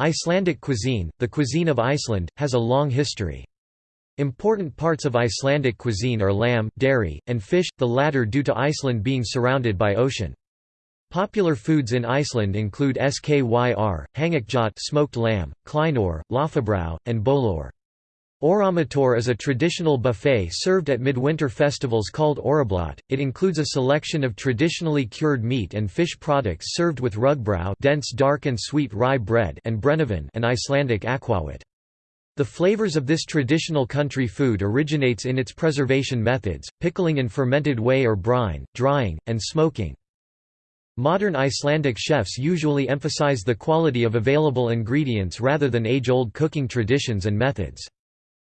Icelandic cuisine, the cuisine of Iceland, has a long history. Important parts of Icelandic cuisine are lamb, dairy, and fish, the latter due to Iceland being surrounded by ocean. Popular foods in Iceland include skyr, hangikjöt smoked lamb, kleinur, laufabrauð, and bolur. Oramatur is a traditional buffet served at midwinter festivals called Orablaut. It includes a selection of traditionally cured meat and fish products served with rugbrauð dense dark and sweet rye bread and brennivín and Icelandic aquavit. The flavors of this traditional country food originates in its preservation methods, pickling in fermented whey or brine, drying, and smoking. Modern Icelandic chefs usually emphasize the quality of available ingredients rather than age-old cooking traditions and methods.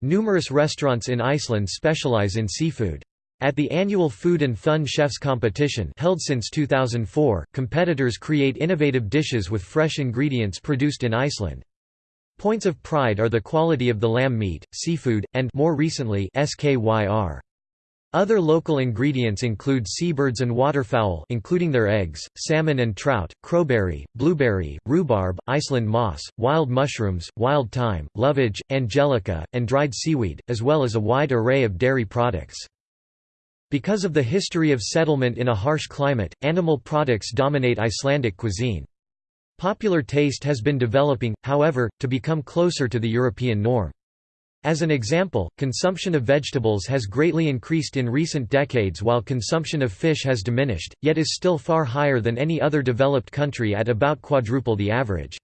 Numerous restaurants in Iceland specialize in seafood. At the annual Food and Fun Chefs competition held since 2004, competitors create innovative dishes with fresh ingredients produced in Iceland. Points of pride are the quality of the lamb meat, seafood, and more recently SKYR. Other local ingredients include seabirds and waterfowl including their eggs, salmon and trout, crowberry, blueberry, rhubarb, Iceland moss, wild mushrooms, wild thyme, lovage, angelica, and dried seaweed, as well as a wide array of dairy products. Because of the history of settlement in a harsh climate, animal products dominate Icelandic cuisine. Popular taste has been developing, however, to become closer to the European norm. As an example, consumption of vegetables has greatly increased in recent decades while consumption of fish has diminished, yet is still far higher than any other developed country at about quadruple the average.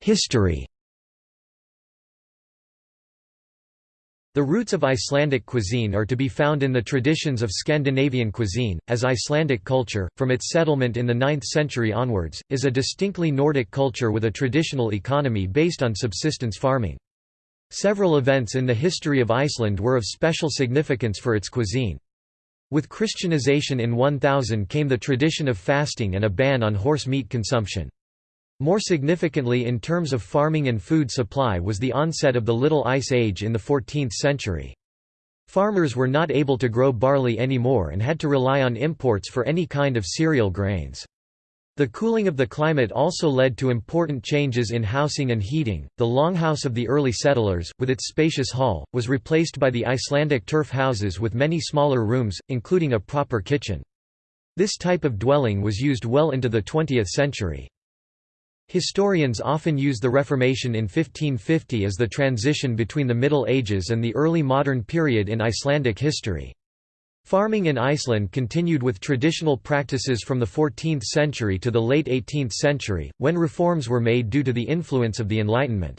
History The roots of Icelandic cuisine are to be found in the traditions of Scandinavian cuisine, as Icelandic culture, from its settlement in the 9th century onwards, is a distinctly Nordic culture with a traditional economy based on subsistence farming. Several events in the history of Iceland were of special significance for its cuisine. With Christianization in 1000 came the tradition of fasting and a ban on horse meat consumption. More significantly in terms of farming and food supply was the onset of the Little Ice Age in the 14th century. Farmers were not able to grow barley anymore and had to rely on imports for any kind of cereal grains. The cooling of the climate also led to important changes in housing and heating. The longhouse of the early settlers, with its spacious hall, was replaced by the Icelandic turf houses with many smaller rooms, including a proper kitchen. This type of dwelling was used well into the 20th century. Historians often use the Reformation in 1550 as the transition between the Middle Ages and the early modern period in Icelandic history. Farming in Iceland continued with traditional practices from the 14th century to the late 18th century, when reforms were made due to the influence of the Enlightenment.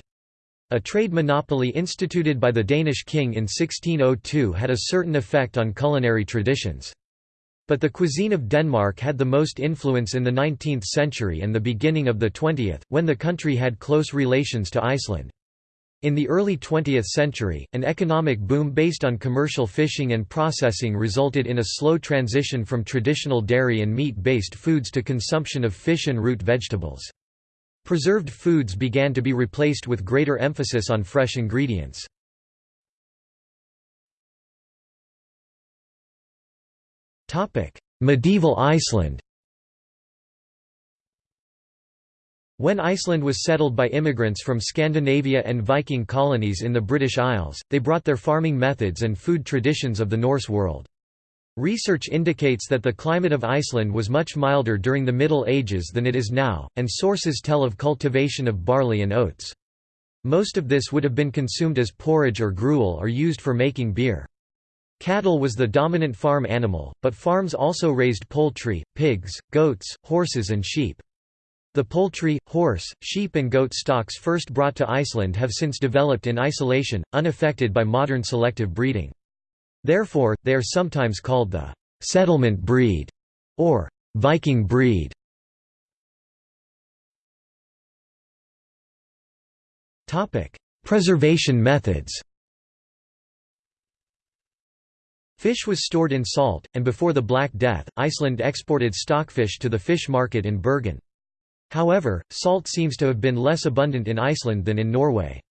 A trade monopoly instituted by the Danish king in 1602 had a certain effect on culinary traditions. But the cuisine of Denmark had the most influence in the 19th century and the beginning of the 20th, when the country had close relations to Iceland. In the early 20th century, an economic boom based on commercial fishing and processing resulted in a slow transition from traditional dairy and meat-based foods to consumption of fish and root vegetables. Preserved foods began to be replaced with greater emphasis on fresh ingredients. Medieval Iceland When Iceland was settled by immigrants from Scandinavia and Viking colonies in the British Isles, they brought their farming methods and food traditions of the Norse world. Research indicates that the climate of Iceland was much milder during the Middle Ages than it is now, and sources tell of cultivation of barley and oats. Most of this would have been consumed as porridge or gruel or used for making beer. Cattle was the dominant farm animal, but farms also raised poultry, pigs, goats, horses and sheep. The poultry, horse, sheep and goat stocks first brought to Iceland have since developed in isolation, unaffected by modern selective breeding. Therefore, they are sometimes called the «settlement breed» or «Viking breed». Preservation methods Fish was stored in salt, and before the Black Death, Iceland exported stockfish to the fish market in Bergen. However, salt seems to have been less abundant in Iceland than in Norway.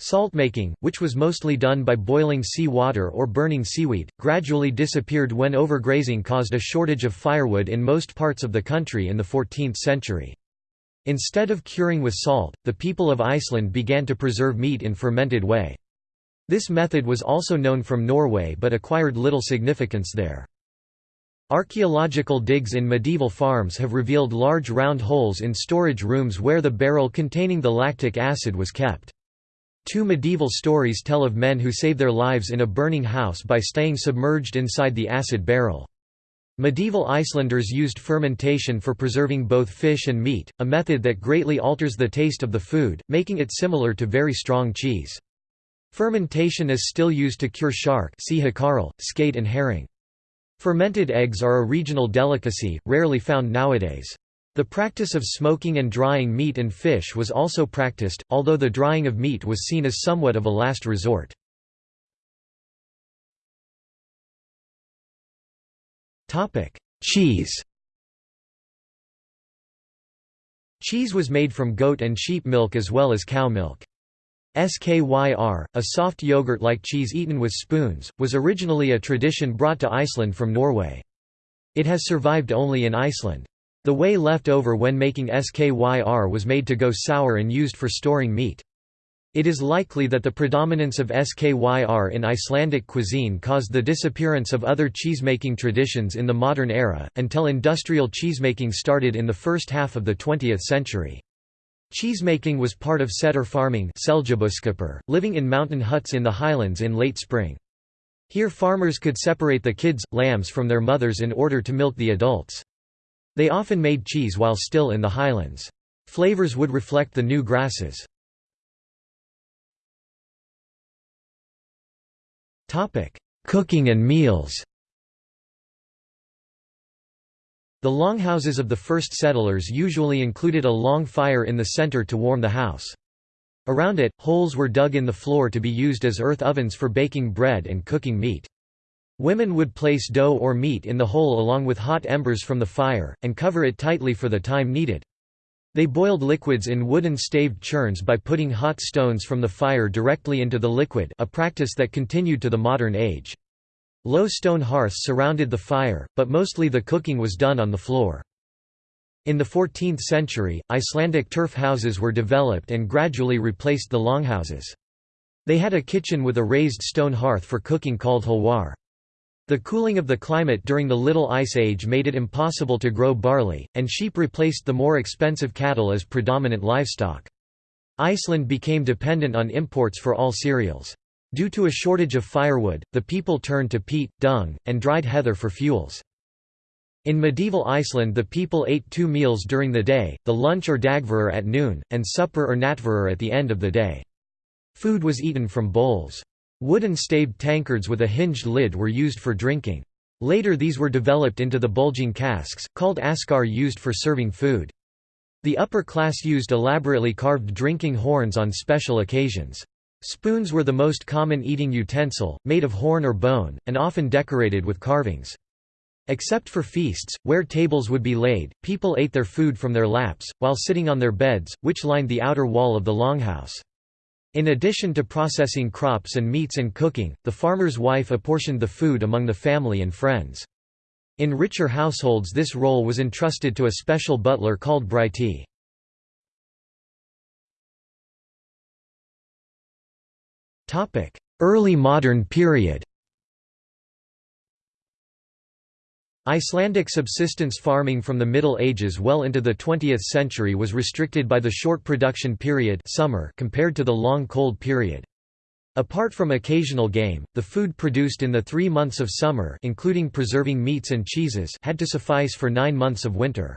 Salt making, which was mostly done by boiling sea water or burning seaweed, gradually disappeared when overgrazing caused a shortage of firewood in most parts of the country in the 14th century. Instead of curing with salt, the people of Iceland began to preserve meat in fermented whey. This method was also known from Norway but acquired little significance there. Archaeological digs in medieval farms have revealed large round holes in storage rooms where the barrel containing the lactic acid was kept. Two medieval stories tell of men who save their lives in a burning house by staying submerged inside the acid barrel. Medieval Icelanders used fermentation for preserving both fish and meat, a method that greatly alters the taste of the food, making it similar to very strong cheese. Fermentation is still used to cure shark skate and herring. Fermented eggs are a regional delicacy, rarely found nowadays. The practice of smoking and drying meat and fish was also practiced, although the drying of meat was seen as somewhat of a last resort. Cheese Cheese was made from goat and sheep milk as well as cow milk. Skyr, a soft yogurt-like cheese eaten with spoons, was originally a tradition brought to Iceland from Norway. It has survived only in Iceland. The whey left over when making skyr was made to go sour and used for storing meat. It is likely that the predominance of skyr in Icelandic cuisine caused the disappearance of other cheesemaking traditions in the modern era, until industrial cheesemaking started in the first half of the 20th century. Cheesemaking was part of setter farming living in mountain huts in the highlands in late spring. Here farmers could separate the kids, lambs from their mothers in order to milk the adults. They often made cheese while still in the highlands. Flavors would reflect the new grasses. Cooking and meals The longhouses of the first settlers usually included a long fire in the center to warm the house. Around it, holes were dug in the floor to be used as earth ovens for baking bread and cooking meat. Women would place dough or meat in the hole along with hot embers from the fire, and cover it tightly for the time needed. They boiled liquids in wooden staved churns by putting hot stones from the fire directly into the liquid a practice that continued to the modern age. Low stone hearths surrounded the fire, but mostly the cooking was done on the floor. In the 14th century, Icelandic turf houses were developed and gradually replaced the longhouses. They had a kitchen with a raised stone hearth for cooking called hulwar. The cooling of the climate during the Little Ice Age made it impossible to grow barley, and sheep replaced the more expensive cattle as predominant livestock. Iceland became dependent on imports for all cereals. Due to a shortage of firewood, the people turned to peat, dung, and dried heather for fuels. In medieval Iceland the people ate two meals during the day, the lunch or dagvörur at noon, and supper or natvörur at the end of the day. Food was eaten from bowls. Wooden staved tankards with a hinged lid were used for drinking. Later these were developed into the bulging casks, called askar used for serving food. The upper class used elaborately carved drinking horns on special occasions. Spoons were the most common eating utensil, made of horn or bone, and often decorated with carvings. Except for feasts, where tables would be laid, people ate their food from their laps, while sitting on their beds, which lined the outer wall of the longhouse. In addition to processing crops and meats and cooking, the farmer's wife apportioned the food among the family and friends. In richer households this role was entrusted to a special butler called bryti. Early modern period Icelandic subsistence farming from the Middle Ages well into the 20th century was restricted by the short production period summer compared to the long cold period. Apart from occasional game, the food produced in the three months of summer including preserving meats and cheeses had to suffice for nine months of winter.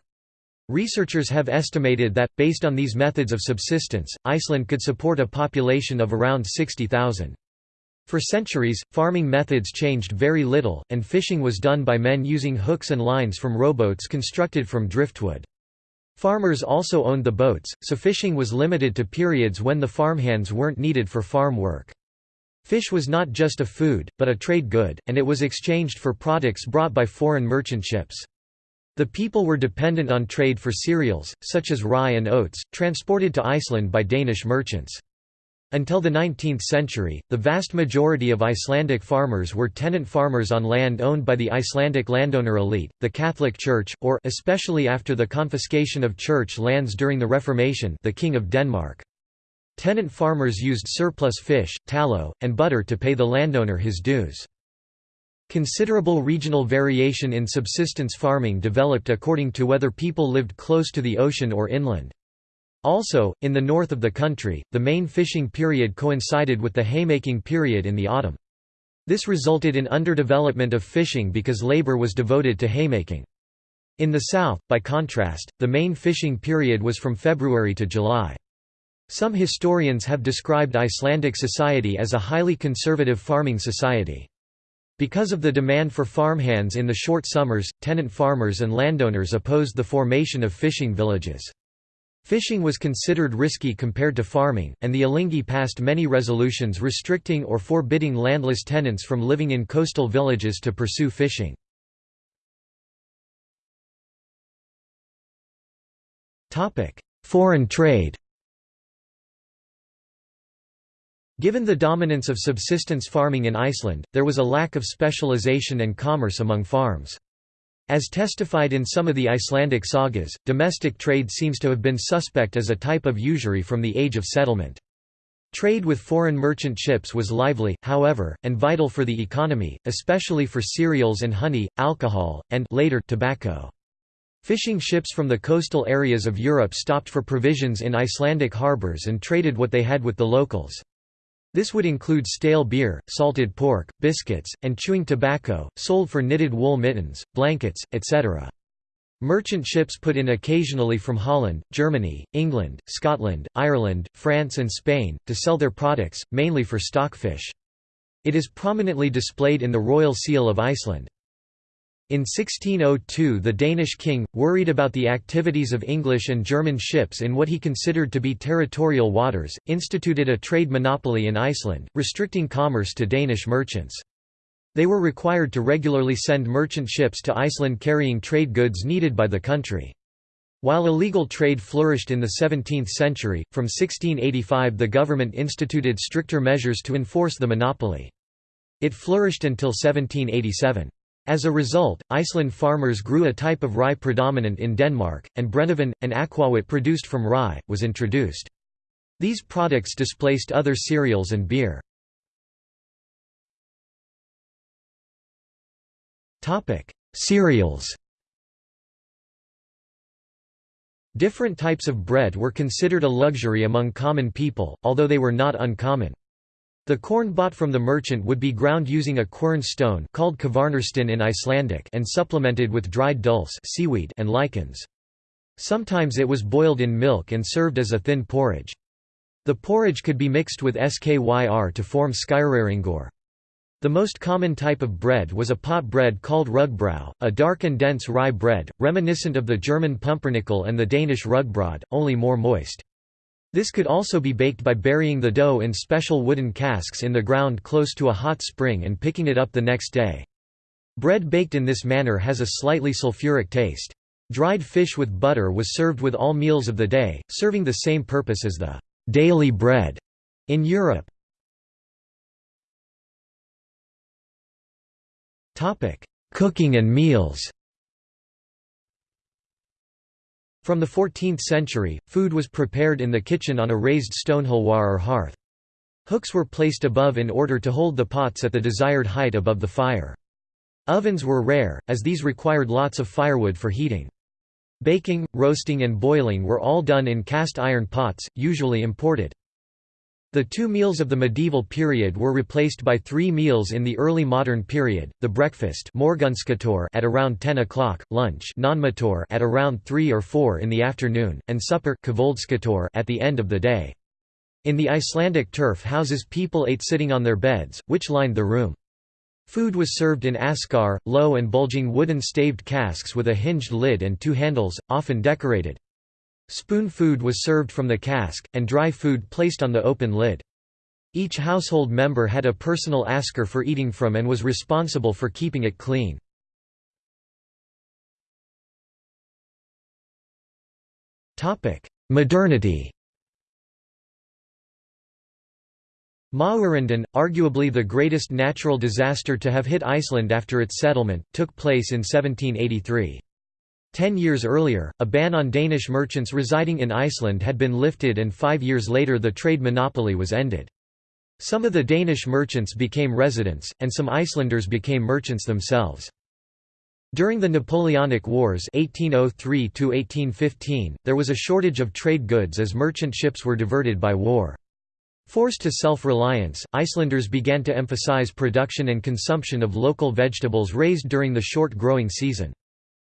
Researchers have estimated that, based on these methods of subsistence, Iceland could support a population of around 60,000. For centuries, farming methods changed very little, and fishing was done by men using hooks and lines from rowboats constructed from driftwood. Farmers also owned the boats, so fishing was limited to periods when the farmhands weren't needed for farm work. Fish was not just a food, but a trade good, and it was exchanged for products brought by foreign merchant ships. The people were dependent on trade for cereals, such as rye and oats, transported to Iceland by Danish merchants. Until the 19th century, the vast majority of Icelandic farmers were tenant farmers on land owned by the Icelandic landowner elite, the Catholic Church, or especially after the confiscation of church lands during the Reformation the King of Denmark. Tenant farmers used surplus fish, tallow, and butter to pay the landowner his dues. Considerable regional variation in subsistence farming developed according to whether people lived close to the ocean or inland. Also, in the north of the country, the main fishing period coincided with the haymaking period in the autumn. This resulted in underdevelopment of fishing because labor was devoted to haymaking. In the south, by contrast, the main fishing period was from February to July. Some historians have described Icelandic society as a highly conservative farming society. Because of the demand for farmhands in the short summers, tenant farmers and landowners opposed the formation of fishing villages. Fishing was considered risky compared to farming, and the Alþingi passed many resolutions restricting or forbidding landless tenants from living in coastal villages to pursue fishing. Foreign trade Given the dominance of subsistence farming in Iceland, there was a lack of specialization and commerce among farms. As testified in some of the Icelandic sagas, domestic trade seems to have been suspect as a type of usury from the age of settlement. Trade with foreign merchant ships was lively, however, and vital for the economy, especially for cereals and honey, alcohol, and later tobacco. Fishing ships from the coastal areas of Europe stopped for provisions in Icelandic harbours and traded what they had with the locals. This would include stale beer, salted pork, biscuits, and chewing tobacco, sold for knitted wool mittens, blankets, etc. Merchant ships put in occasionally from Holland, Germany, England, Scotland, Ireland, France and Spain, to sell their products, mainly for stockfish. It is prominently displayed in the Royal Seal of Iceland. In 1602 the Danish king, worried about the activities of English and German ships in what he considered to be territorial waters, instituted a trade monopoly in Iceland, restricting commerce to Danish merchants. They were required to regularly send merchant ships to Iceland carrying trade goods needed by the country. While illegal trade flourished in the 17th century, from 1685 the government instituted stricter measures to enforce the monopoly. It flourished until 1787. As a result, Iceland farmers grew a type of rye predominant in Denmark, and Brennivín, an aquavit produced from rye, was introduced. These products displaced other cereals and beer. Cereals Different types of bread were considered a luxury among common people, although they were not uncommon. The corn bought from the merchant would be ground using a quern stone called kvarnarsteinn in Icelandic and supplemented with dried dulse seaweed and lichens. Sometimes it was boiled in milk and served as a thin porridge. The porridge could be mixed with skyr to form skyreringur. The most common type of bread was a pot bread called rugbrød, a dark and dense rye bread, reminiscent of the German pumpernickel and the Danish rugbrød, only more moist. This could also be baked by burying the dough in special wooden casks in the ground close to a hot spring and picking it up the next day. Bread baked in this manner has a slightly sulfuric taste. Dried fish with butter was served with all meals of the day, serving the same purpose as the daily bread in Europe. Cooking and meals From the 14th century, food was prepared in the kitchen on a raised stone stonehulwar or hearth. Hooks were placed above in order to hold the pots at the desired height above the fire. Ovens were rare, as these required lots of firewood for heating. Baking, roasting and boiling were all done in cast iron pots, usually imported. The two meals of the medieval period were replaced by three meals in the early modern period, the breakfast at around 10 o'clock, lunch at around 3 or 4 in the afternoon, and supper at the end of the day. In the Icelandic turf houses people ate sitting on their beds, which lined the room. Food was served in askar, low and bulging wooden staved casks with a hinged lid and two handles, often decorated. Spoon food was served from the cask, and dry food placed on the open lid. Each household member had a personal asker for eating from and was responsible for keeping it clean. Modernity Mawurundun, arguably the greatest natural disaster to have hit Iceland after its settlement, took place in 1783. Ten years earlier, a ban on Danish merchants residing in Iceland had been lifted and five years later the trade monopoly was ended. Some of the Danish merchants became residents, and some Icelanders became merchants themselves. During the Napoleonic Wars 1803 there was a shortage of trade goods as merchant ships were diverted by war. Forced to self-reliance, Icelanders began to emphasize production and consumption of local vegetables raised during the short growing season.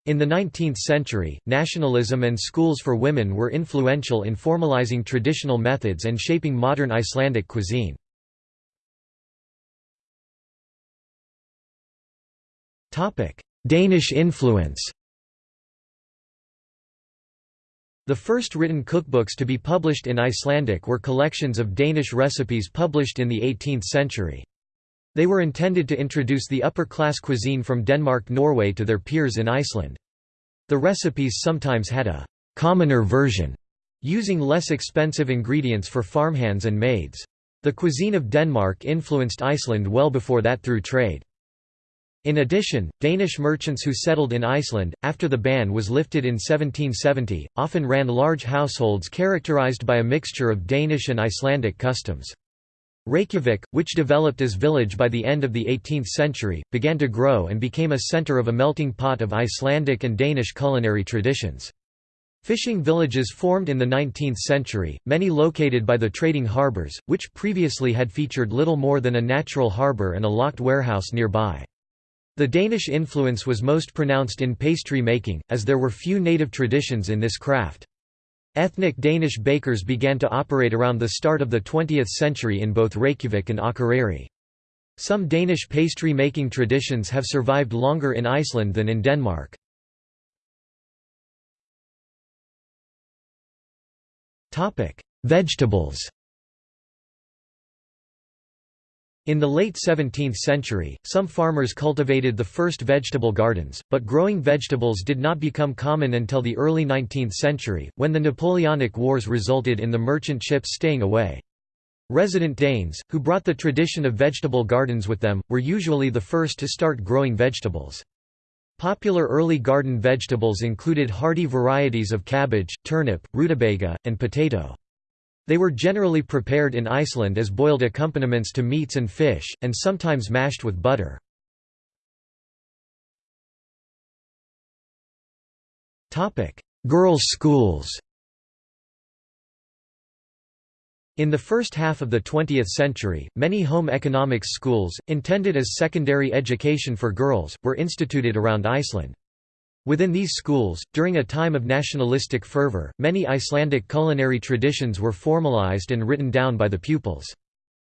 In the 19th century, nationalism and schools for women were influential in formalizing traditional methods and shaping modern Icelandic cuisine. Danish influence The first written cookbooks to be published in Icelandic were collections of Danish recipes published in the 18th century. They were intended to introduce the upper-class cuisine from Denmark-Norway to their peers in Iceland. The recipes sometimes had a «commoner version», using less expensive ingredients for farmhands and maids. The cuisine of Denmark influenced Iceland well before that through trade. In addition, Danish merchants who settled in Iceland, after the ban was lifted in 1770, often ran large households characterized by a mixture of Danish and Icelandic customs. Reykjavik, which developed as a village by the end of the 18th century, began to grow and became a center of a melting pot of Icelandic and Danish culinary traditions. Fishing villages formed in the 19th century, many located by the trading harbors, which previously had featured little more than a natural harbor and a locked warehouse nearby. The Danish influence was most pronounced in pastry making, as there were few native traditions in this craft. Ethnic Danish bakers began to operate around the start of the 20th century in both Reykjavik and Akureyri. Some Danish pastry-making traditions have survived longer in Iceland than in Denmark. Vegetables In the late 17th century, some farmers cultivated the first vegetable gardens, but growing vegetables did not become common until the early 19th century, when the Napoleonic Wars resulted in the merchant ships staying away. Resident Danes, who brought the tradition of vegetable gardens with them, were usually the first to start growing vegetables. Popular early garden vegetables included hardy varieties of cabbage, turnip, rutabaga, and potato. They were generally prepared in Iceland as boiled accompaniments to meats and fish, and sometimes mashed with butter. Girls' schools In the first half of the 20th century, many home economics schools, intended as secondary education for girls, were instituted around Iceland. Within these schools, during a time of nationalistic fervor, many Icelandic culinary traditions were formalized and written down by the pupils.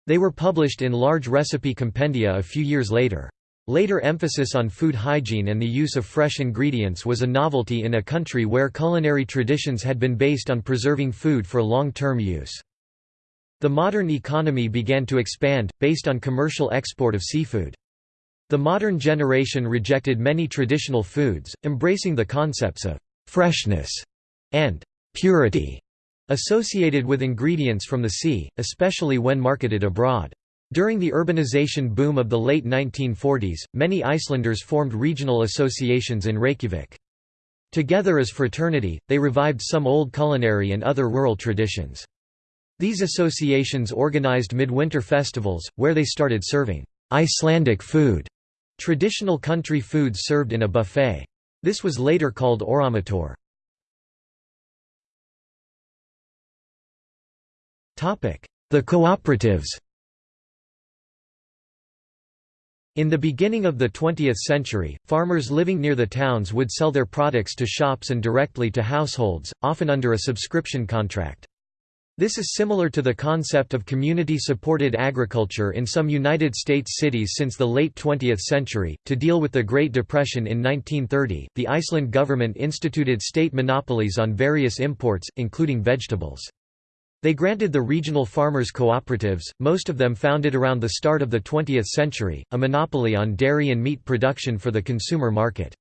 They were published in large recipe compendia a few years later. Later emphasis on food hygiene and the use of fresh ingredients was a novelty in a country where culinary traditions had been based on preserving food for long-term use. The modern economy began to expand, based on commercial export of seafood. The modern generation rejected many traditional foods, embracing the concepts of «freshness» and «purity» associated with ingredients from the sea, especially when marketed abroad. During the urbanization boom of the late 1940s, many Icelanders formed regional associations in Reykjavik. Together as fraternity, they revived some old culinary and other rural traditions. These associations organized midwinter festivals, where they started serving Icelandic food Traditional country foods served in a buffet. This was later called oramatur. The cooperatives In the beginning of the 20th century, farmers living near the towns would sell their products to shops and directly to households, often under a subscription contract. This is similar to the concept of community-supported agriculture in some United States cities since the late 20th century. To deal with the Great Depression in 1930, the Iceland government instituted state monopolies on various imports, including vegetables. They granted the regional farmers' cooperatives, most of them founded around the start of the 20th century, a monopoly on dairy and meat production for the consumer market.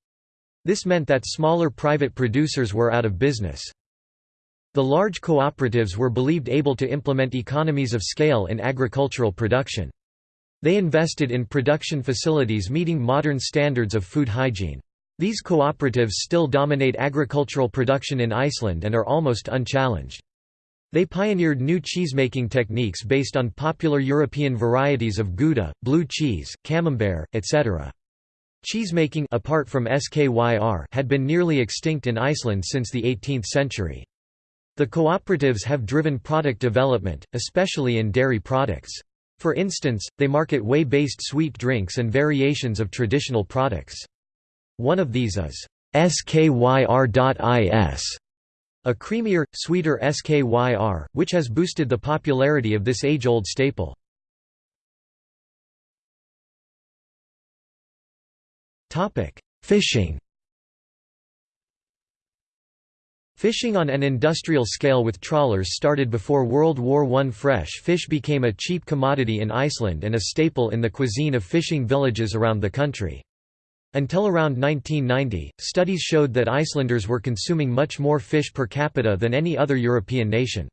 This meant that smaller private producers were out of business. The large cooperatives were believed able to implement economies of scale in agricultural production. They invested in production facilities meeting modern standards of food hygiene. These cooperatives still dominate agricultural production in Iceland and are almost unchallenged. They pioneered new cheesemaking techniques based on popular European varieties of Gouda, blue cheese, camembert, etc. Cheesemaking apart from SKYR had been nearly extinct in Iceland since the 18th century. The cooperatives have driven product development, especially in dairy products. For instance, they market whey-based sweet drinks and variations of traditional products. One of these is SKYR.is, a creamier, sweeter SKYR, which has boosted the popularity of this age-old staple. Fishing Fishing on an industrial scale with trawlers started before World War I. Fresh fish became a cheap commodity in Iceland and a staple in the cuisine of fishing villages around the country. Until around 1990, studies showed that Icelanders were consuming much more fish per capita than any other European nation.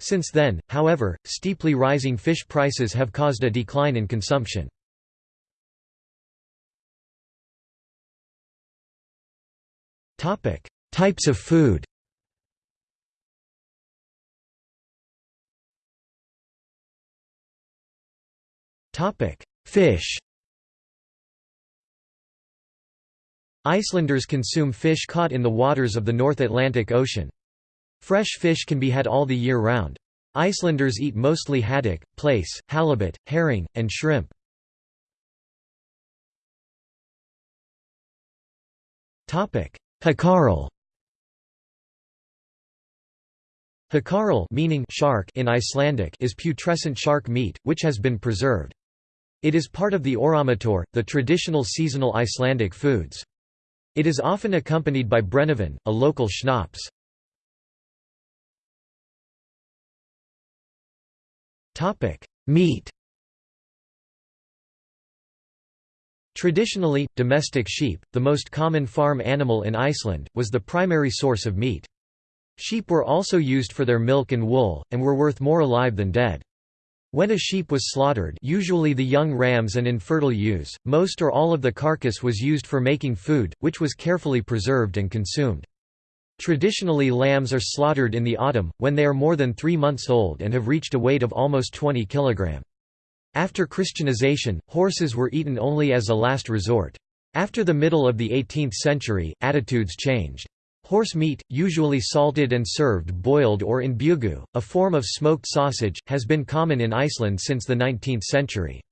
Since then, however, steeply rising fish prices have caused a decline in consumption. Types of food Fish Icelanders consume fish caught in the waters of the North Atlantic Ocean. Fresh fish can be had all the year round. Icelanders eat mostly haddock, plaice, halibut, herring, and shrimp. Hákarl Hákarl meaning shark in Icelandic is putrescent shark meat, which has been preserved. It is part of the oramatur, the traditional seasonal Icelandic foods. It is often accompanied by brennivin, a local schnapps. Meat Traditionally, domestic sheep, the most common farm animal in Iceland, was the primary source of meat. Sheep were also used for their milk and wool, and were worth more alive than dead. When a sheep was slaughtered usually the young rams and infertile ewes, most or all of the carcass was used for making food, which was carefully preserved and consumed. Traditionally lambs are slaughtered in the autumn, when they are more than three months old and have reached a weight of almost 20 kg. After Christianization, horses were eaten only as a last resort. After the middle of the 18th century, attitudes changed. Horse meat, usually salted and served boiled or in bjugu, a form of smoked sausage, has been common in Iceland since the 19th century.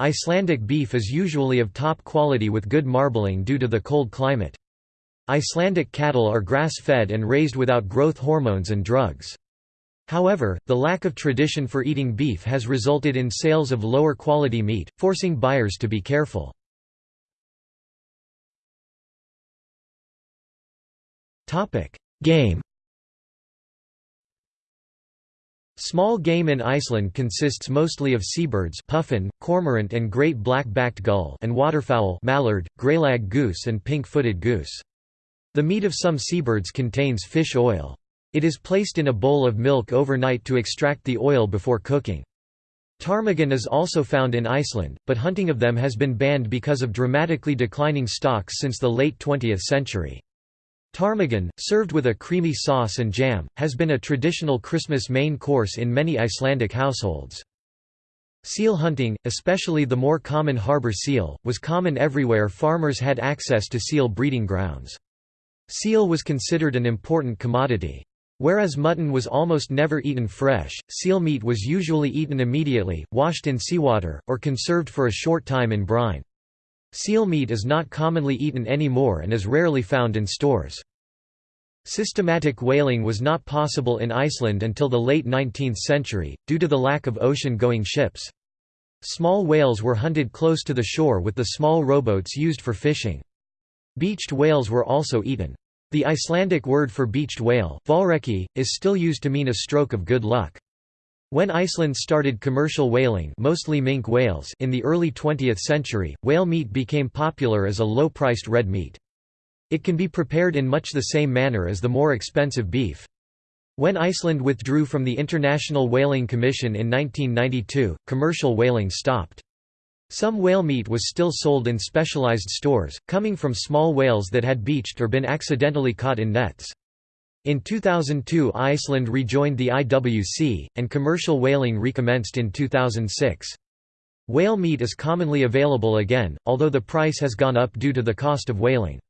Icelandic beef is usually of top quality with good marbling due to the cold climate. Icelandic cattle are grass-fed and raised without growth hormones and drugs. However, the lack of tradition for eating beef has resulted in sales of lower quality meat, forcing buyers to be careful. Game Small game in Iceland consists mostly of seabirds puffin, cormorant and great black-backed gull and waterfowl mallard, greylag goose and pink-footed goose. The meat of some seabirds contains fish oil. It is placed in a bowl of milk overnight to extract the oil before cooking. Ptarmigan is also found in Iceland, but hunting of them has been banned because of dramatically declining stocks since the late 20th century. Ptarmigan, served with a creamy sauce and jam, has been a traditional Christmas main course in many Icelandic households. Seal hunting, especially the more common harbor seal, was common everywhere farmers had access to seal breeding grounds. Seal was considered an important commodity. Whereas mutton was almost never eaten fresh, seal meat was usually eaten immediately, washed in seawater, or conserved for a short time in brine. Seal meat is not commonly eaten anymore and is rarely found in stores. Systematic whaling was not possible in Iceland until the late 19th century, due to the lack of ocean-going ships. Small whales were hunted close to the shore with the small rowboats used for fishing. Beached whales were also eaten. The Icelandic word for beached whale is still used to mean a stroke of good luck. When Iceland started commercial whaling mostly minke whales in the early 20th century, whale meat became popular as a low-priced red meat. It can be prepared in much the same manner as the more expensive beef. When Iceland withdrew from the International Whaling Commission in 1992, commercial whaling stopped. Some whale meat was still sold in specialized stores, coming from small whales that had beached or been accidentally caught in nets. In 2002 Iceland rejoined the IWC, and commercial whaling recommenced in 2006. Whale meat is commonly available again, although the price has gone up due to the cost of whaling.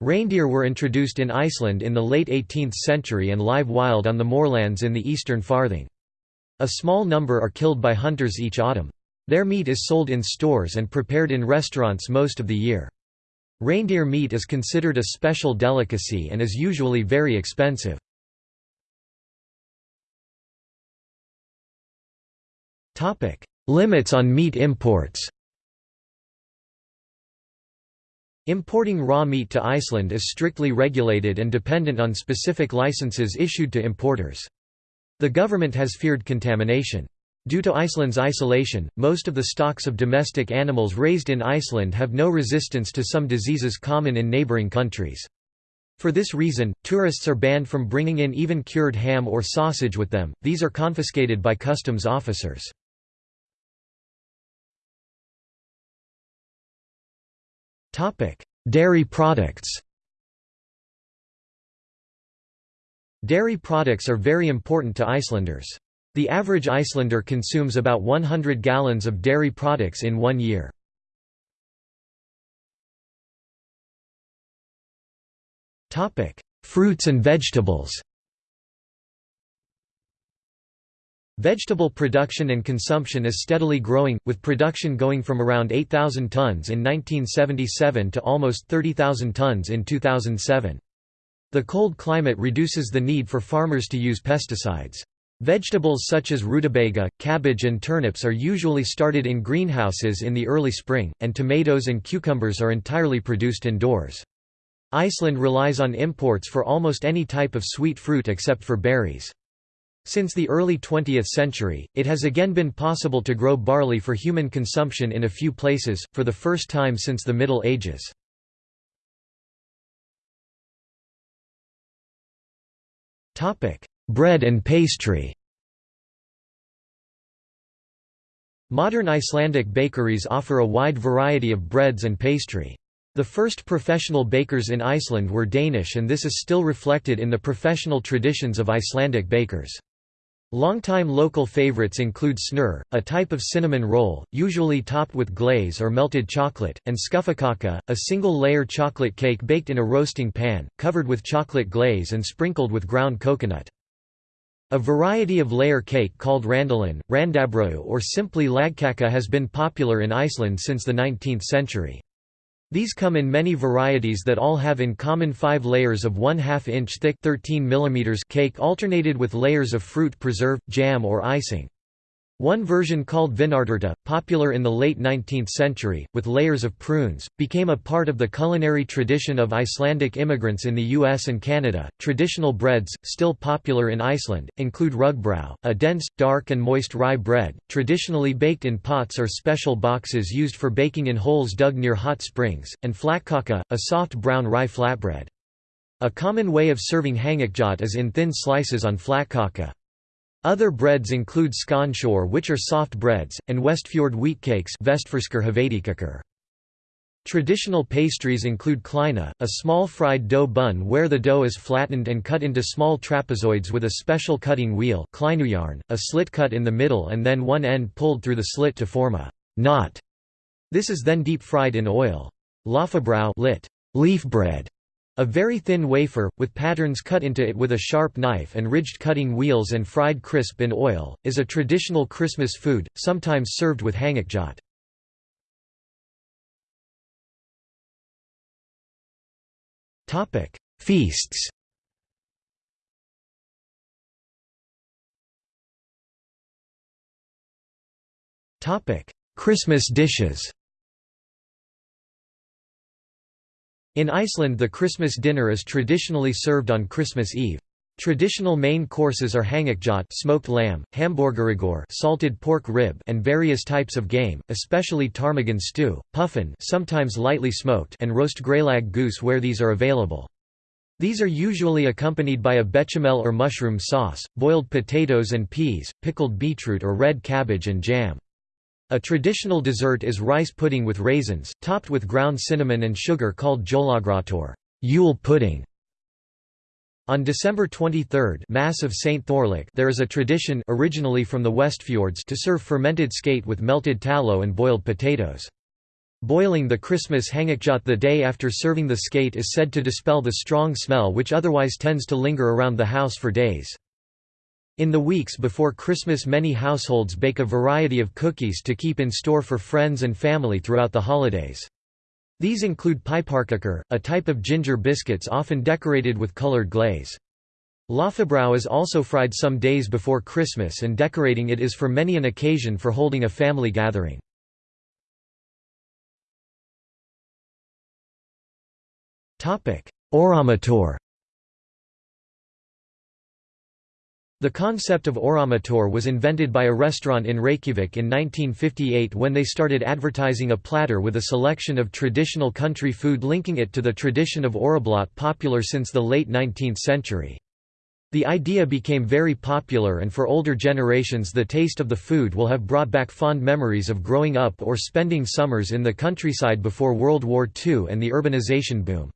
Reindeer were introduced in Iceland in the late 18th century and live wild on the moorlands in the eastern farthing. A small number are killed by hunters each autumn. Their meat is sold in stores and prepared in restaurants most of the year. Reindeer meat is considered a special delicacy and is usually very expensive. Limits on meat imports Importing raw meat to Iceland is strictly regulated and dependent on specific licenses issued to importers. The government has feared contamination. Due to Iceland's isolation, most of the stocks of domestic animals raised in Iceland have no resistance to some diseases common in neighboring countries. For this reason, tourists are banned from bringing in even cured ham or sausage with them, these are confiscated by customs officers. Dairy products Dairy products are very important to Icelanders. The average Icelander consumes about 100 gallons of dairy products in one year. Fruits and vegetables Vegetable production and consumption is steadily growing, with production going from around 8,000 tons in 1977 to almost 30,000 tons in 2007. The cold climate reduces the need for farmers to use pesticides. Vegetables such as rutabaga, cabbage and turnips are usually started in greenhouses in the early spring, and tomatoes and cucumbers are entirely produced indoors. Iceland relies on imports for almost any type of sweet fruit except for berries. Since the early 20th century, it has again been possible to grow barley for human consumption in a few places, for the first time since the Middle Ages. Bread and pastry Modern Icelandic bakeries offer a wide variety of breads and pastry. The first professional bakers in Iceland were Danish and this is still reflected in the professional traditions of Icelandic bakers. Longtime local favorites include snurr, a type of cinnamon roll, usually topped with glaze or melted chocolate, and skúffukaka, a single-layer chocolate cake baked in a roasting pan, covered with chocolate glaze and sprinkled with ground coconut. A variety of layer cake called randalin, randabrauð or simply lagkaka has been popular in Iceland since the 19th century. These come in many varieties that all have in common five layers of 1 2 inch thick 13 mm cake alternated with layers of fruit preserve, jam or icing. One version called vinarterta, popular in the late 19th century, with layers of prunes, became a part of the culinary tradition of Icelandic immigrants in the US and Canada. Traditional breads, still popular in Iceland, include rugbrow, a dense, dark, and moist rye bread, traditionally baked in pots or special boxes used for baking in holes dug near hot springs, and flatkaka, a soft brown rye flatbread. A common way of serving hangikjöt is in thin slices on flatkaka. Other breads include skånskjor which are soft breads, and Westfjord wheatcakes Traditional pastries include kleina, a small fried dough bun where the dough is flattened and cut into small trapezoids with a special cutting wheel a slit cut in the middle and then one end pulled through the slit to form a knot. This is then deep fried in oil. Laufabrauð lit. leaf bread a very thin wafer, with patterns cut into it with a sharp knife and ridged cutting wheels and fried crisp in oil, is a traditional Christmas food, sometimes served with hangikjöt. Feasts. Christmas dishes In Iceland the Christmas dinner is traditionally served on Christmas Eve. Traditional main courses are hangikjöt smoked lamb, hamborgarhryggur salted pork rib and various types of game, especially ptarmigan stew, puffin sometimes lightly smoked and roast greylag goose where these are available. These are usually accompanied by a bechamel or mushroom sauce, boiled potatoes and peas, pickled beetroot or red cabbage and jam. A traditional dessert is rice pudding with raisins, topped with ground cinnamon and sugar called jólagrautur Yule pudding". On December 23 Mass of St. Thorlak there is a tradition originally from the Westfjords to serve fermented skate with melted tallow and boiled potatoes. Boiling the Christmas hangikjöt the day after serving the skate is said to dispel the strong smell which otherwise tends to linger around the house for days. In the weeks before Christmas many households bake a variety of cookies to keep in store for friends and family throughout the holidays. These include piparkökur, a type of ginger biscuits often decorated with colored glaze. Laufabrauð is also fried some days before Christmas and decorating it is for many an occasion for holding a family gathering. Þorramatur The concept of þorramatur was invented by a restaurant in Reykjavik in 1958 when they started advertising a platter with a selection of traditional country food linking it to the tradition of þorrablót popular since the late 19th century. The idea became very popular and for older generations the taste of the food will have brought back fond memories of growing up or spending summers in the countryside before World War II and the urbanization boom.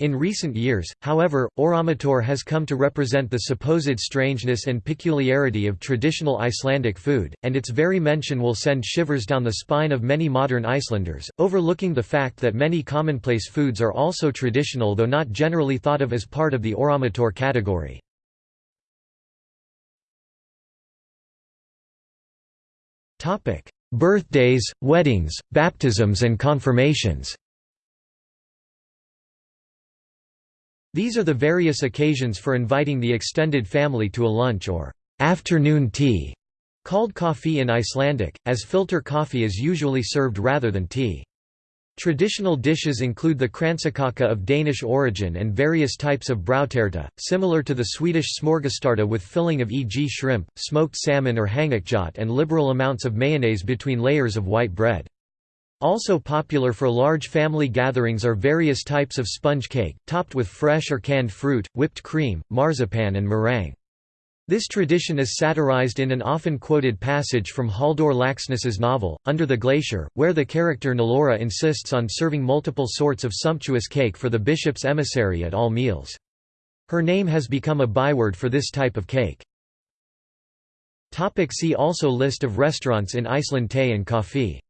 In recent years, however, þorramatur has come to represent the supposed strangeness and peculiarity of traditional Icelandic food, and its very mention will send shivers down the spine of many modern Icelanders, overlooking the fact that many commonplace foods are also traditional though not generally thought of as part of the þorramatur category. Birthdays, weddings, baptisms and confirmations These are the various occasions for inviting the extended family to a lunch or afternoon tea, called coffee in Icelandic, as filter coffee is usually served rather than tea. Traditional dishes include the kransekaka of Danish origin and various types of brauðterta, similar to the Swedish smörgåstårta with filling of e.g. shrimp, smoked salmon or hangikjöt and liberal amounts of mayonnaise between layers of white bread. Also popular for large family gatherings are various types of sponge cake, topped with fresh or canned fruit, whipped cream, marzipan and meringue. This tradition is satirized in an often quoted passage from Halldór Laxness's novel, Under the Glacier, where the character Hnallþóra insists on serving multiple sorts of sumptuous cake for the bishop's emissary at all meals. Her name has become a byword for this type of cake. Topic see also List of restaurants in Iceland Tea and coffee